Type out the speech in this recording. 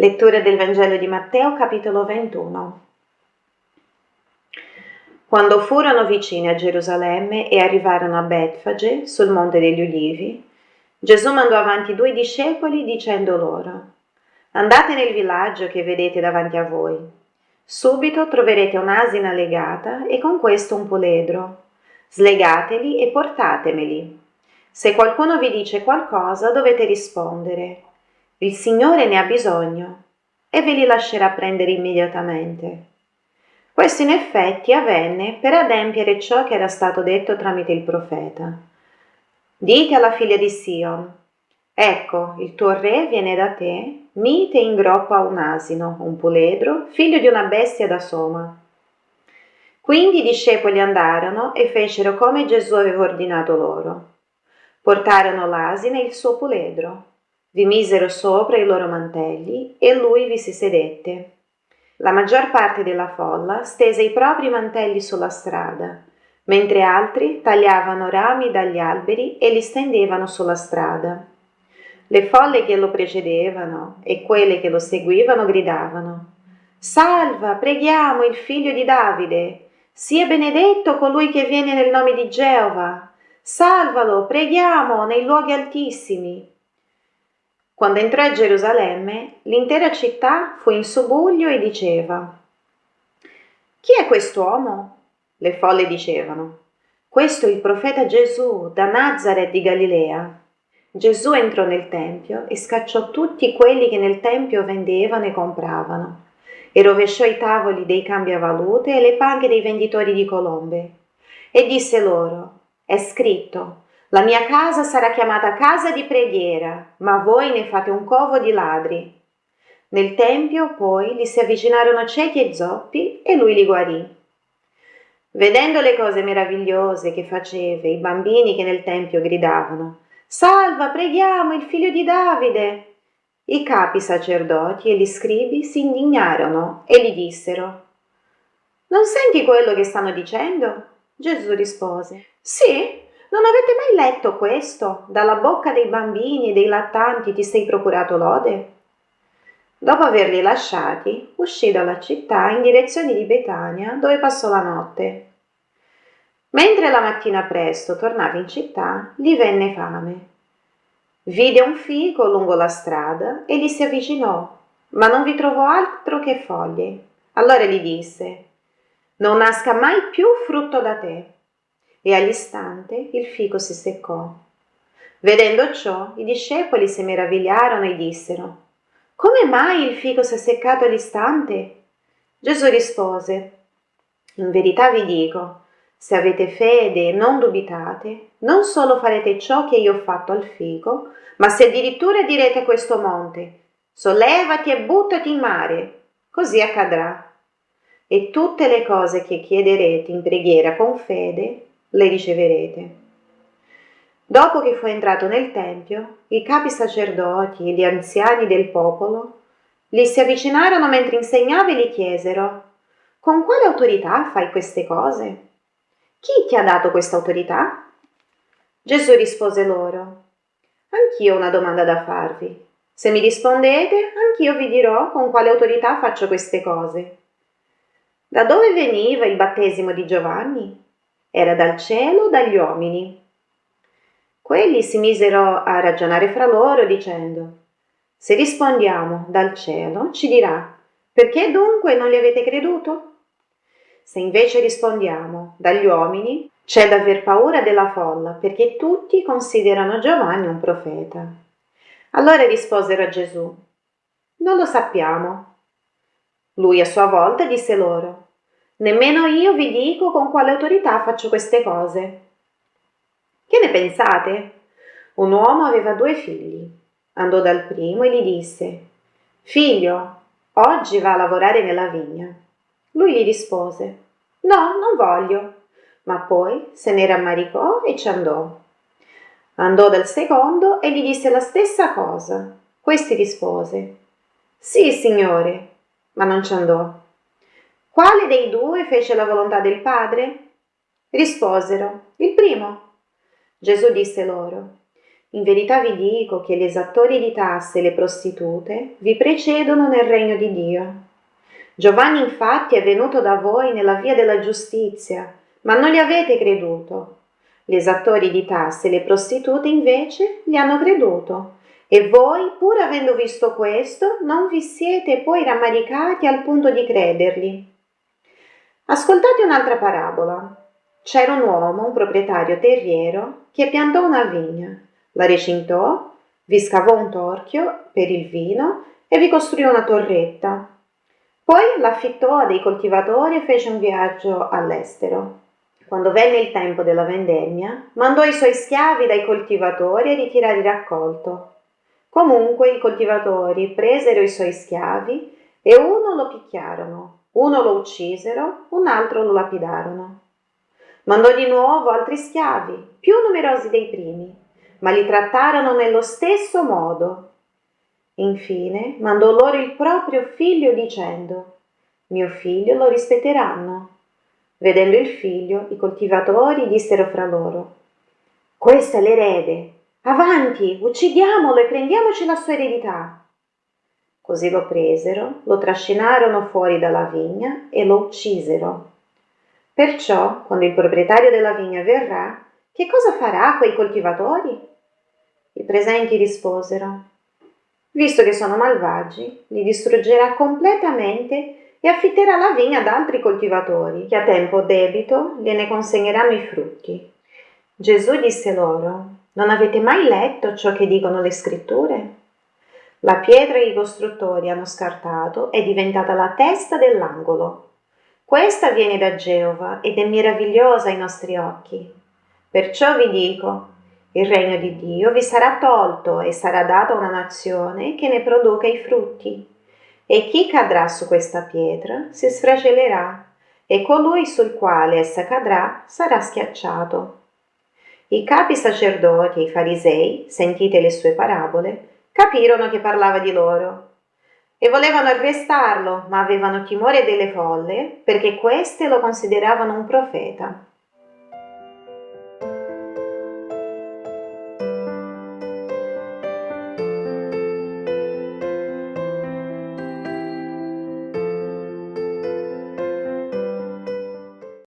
Lettura del Vangelo di Matteo, capitolo 21. Quando furono vicini a Gerusalemme e arrivarono a Betfage, sul monte degli Ulivi, Gesù mandò avanti due discepoli dicendo loro, Andate nel villaggio che vedete davanti a voi. Subito troverete un'asina legata e con questo un puledro. Slegateli e portatemeli. Se qualcuno vi dice qualcosa dovete rispondere il Signore ne ha bisogno e ve li lascerà prendere immediatamente. Questo in effetti avvenne per adempiere ciò che era stato detto tramite il profeta. Dite alla figlia di Sion, ecco, il tuo re viene da te, mite in groppa un asino, un puledro, figlio di una bestia da soma. Quindi i discepoli andarono e fecero come Gesù aveva ordinato loro. Portarono l'asino e il suo puledro vi misero sopra i loro mantelli e lui vi si sedette. La maggior parte della folla stese i propri mantelli sulla strada, mentre altri tagliavano rami dagli alberi e li stendevano sulla strada. Le folle che lo precedevano e quelle che lo seguivano gridavano Salva, preghiamo il figlio di Davide, sia benedetto colui che viene nel nome di Geova. Salvalo, preghiamo, nei luoghi altissimi. Quando entrò a Gerusalemme, l'intera città fu in subbuglio e diceva Chi è quest'uomo? Le folle dicevano Questo è il profeta Gesù da Nazareth di Galilea. Gesù entrò nel Tempio e scacciò tutti quelli che nel Tempio vendevano e compravano e rovesciò i tavoli dei cambiavalute e le panche dei venditori di colombe e disse loro È scritto la mia casa sarà chiamata casa di preghiera, ma voi ne fate un covo di ladri. Nel tempio poi gli si avvicinarono ciechi e zoppi e lui li guarì. Vedendo le cose meravigliose che faceva, i bambini che nel tempio gridavano Salva, preghiamo il figlio di Davide. I capi sacerdoti e gli scribi si indignarono e gli dissero Non senti quello che stanno dicendo? Gesù rispose Sì, non avete mai letto questo? Dalla bocca dei bambini e dei lattanti ti sei procurato lode? Dopo averli lasciati, uscì dalla città in direzione di Betania, dove passò la notte. Mentre la mattina presto tornava in città, gli venne fame. Vide un fico lungo la strada e gli si avvicinò, ma non vi trovò altro che foglie. Allora gli disse, non nasca mai più frutto da te e all'istante il fico si seccò. Vedendo ciò, i discepoli si meravigliarono e dissero, Come mai il fico si è seccato all'istante? Gesù rispose, In verità vi dico, se avete fede e non dubitate, non solo farete ciò che io ho fatto al fico, ma se addirittura direte a questo monte, sollevati e buttati in mare, così accadrà. E tutte le cose che chiederete in preghiera con fede, le riceverete. Dopo che fu entrato nel Tempio, i capi sacerdoti e gli anziani del popolo gli si avvicinarono mentre insegnava e gli chiesero Con quale autorità fai queste cose? Chi ti ha dato questa autorità? Gesù rispose loro Anch'io ho una domanda da farvi. Se mi rispondete, anch'io vi dirò con quale autorità faccio queste cose. Da dove veniva il battesimo di Giovanni? Era dal cielo o dagli uomini? Quelli si misero a ragionare fra loro dicendo Se rispondiamo dal cielo, ci dirà perché dunque non gli avete creduto? Se invece rispondiamo dagli uomini, c'è da aver paura della folla, perché tutti considerano Giovanni un profeta. Allora risposero a Gesù, non lo sappiamo. Lui a sua volta disse loro, Nemmeno io vi dico con quale autorità faccio queste cose. Che ne pensate? Un uomo aveva due figli. Andò dal primo e gli disse, Figlio, oggi va a lavorare nella vigna. Lui gli rispose, No, non voglio. Ma poi se ne rammaricò e ci andò. Andò dal secondo e gli disse la stessa cosa. Questi rispose, Sì, signore, ma non ci andò. Quale dei due fece la volontà del Padre? Risposero, il primo. Gesù disse loro, In verità vi dico che gli esattori di tasse e le prostitute vi precedono nel regno di Dio. Giovanni infatti è venuto da voi nella via della giustizia, ma non gli avete creduto. Gli esattori di tasse e le prostitute invece gli hanno creduto. E voi, pur avendo visto questo, non vi siete poi rammaricati al punto di credergli. Ascoltate un'altra parabola. C'era un uomo, un proprietario terriero, che piantò una vigna, la recintò, vi scavò un torchio per il vino e vi costruì una torretta. Poi l'affittò a dei coltivatori e fece un viaggio all'estero. Quando venne il tempo della vendemmia, mandò i suoi schiavi dai coltivatori a ritirare il raccolto. Comunque i coltivatori presero i suoi schiavi e uno lo picchiarono, uno lo uccisero, un altro lo lapidarono. Mandò di nuovo altri schiavi, più numerosi dei primi, ma li trattarono nello stesso modo. Infine mandò loro il proprio figlio dicendo, mio figlio lo rispetteranno. Vedendo il figlio, i coltivatori dissero fra loro, questo è l'erede, avanti, uccidiamolo e prendiamoci la sua eredità. Così lo presero, lo trascinarono fuori dalla vigna e lo uccisero. Perciò, quando il proprietario della vigna verrà, che cosa farà quei coltivatori? I presenti risposero, visto che sono malvagi, li distruggerà completamente e affitterà la vigna ad altri coltivatori, che a tempo debito gliene consegneranno i frutti. Gesù disse loro, non avete mai letto ciò che dicono le scritture? La pietra che i costruttori hanno scartato è diventata la testa dell'angolo. Questa viene da Geova ed è meravigliosa ai nostri occhi. Perciò vi dico, il regno di Dio vi sarà tolto e sarà dato a una nazione che ne produca i frutti. E chi cadrà su questa pietra si sfracellerà, e colui sul quale essa cadrà sarà schiacciato. I capi sacerdoti e i farisei, sentite le sue parabole, capirono che parlava di loro e volevano arrestarlo, ma avevano timore delle folle perché queste lo consideravano un profeta.